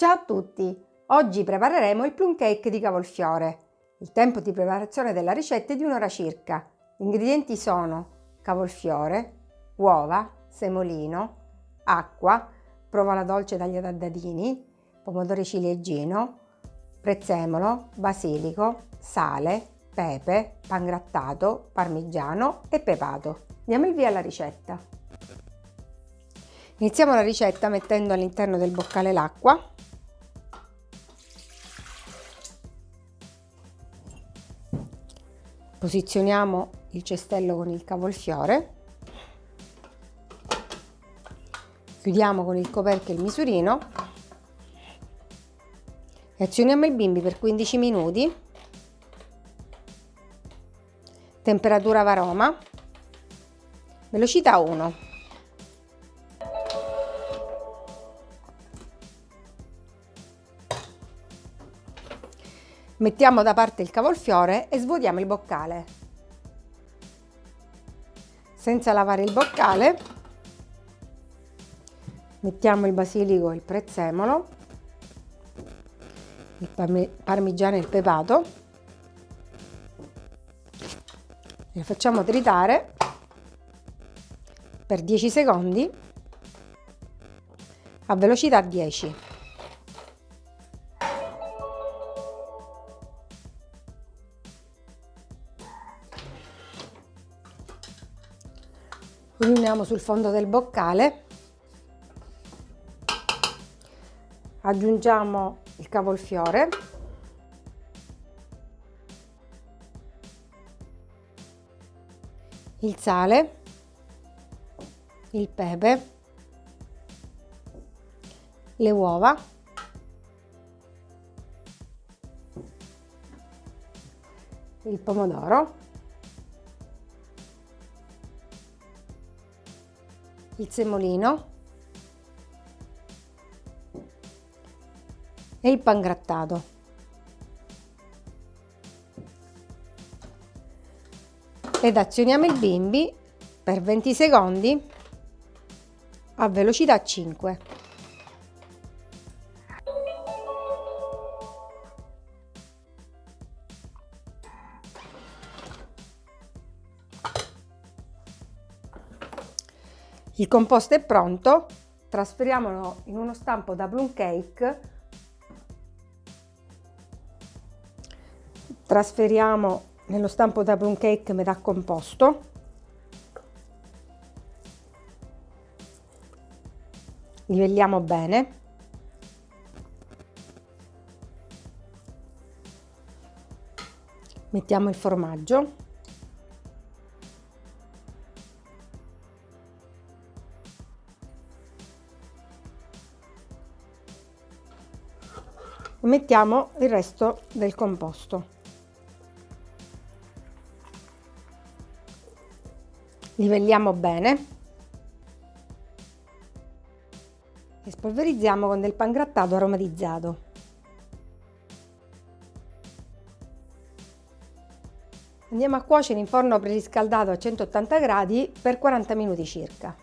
Ciao a tutti! Oggi prepareremo il plum cake di cavolfiore. Il tempo di preparazione della ricetta è di un'ora circa. Gli ingredienti sono cavolfiore, uova, semolino, acqua, provola dolce tagliata a dadini, pomodoro ciliegino, prezzemolo, basilico, sale, pepe, pangrattato, parmigiano e pepato. Diamo il via alla ricetta. Iniziamo la ricetta mettendo all'interno del boccale l'acqua Posizioniamo il cestello con il cavolfiore. Chiudiamo con il coperchio il misurino e azioniamo il bimbi per 15 minuti. Temperatura varoma. Velocità 1. Mettiamo da parte il cavolfiore e svuotiamo il boccale. Senza lavare il boccale mettiamo il basilico e il prezzemolo, il parmigiano e il pepato e lo facciamo tritare per 10 secondi a velocità 10. Riuniamo sul fondo del boccale. Aggiungiamo il cavolfiore. Il sale. Il pepe. Le uova. Il pomodoro il semolino e il pangrattato. Ed azioniamo il bimbi per 20 secondi a velocità 5. Il composto è pronto, trasferiamolo in uno stampo da plum cake, trasferiamo nello stampo da plum cake metà composto, livelliamo bene, mettiamo il formaggio mettiamo il resto del composto. Livelliamo bene. E spolverizziamo con del pangrattato aromatizzato. Andiamo a cuocere in forno preriscaldato a 180 gradi per 40 minuti circa.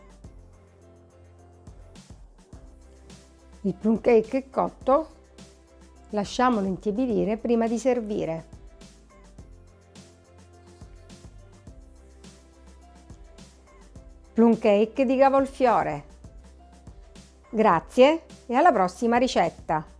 Il plum cake è cotto Lasciamolo intiepidire prima di servire. Plum cake di cavolfiore. Grazie e alla prossima ricetta!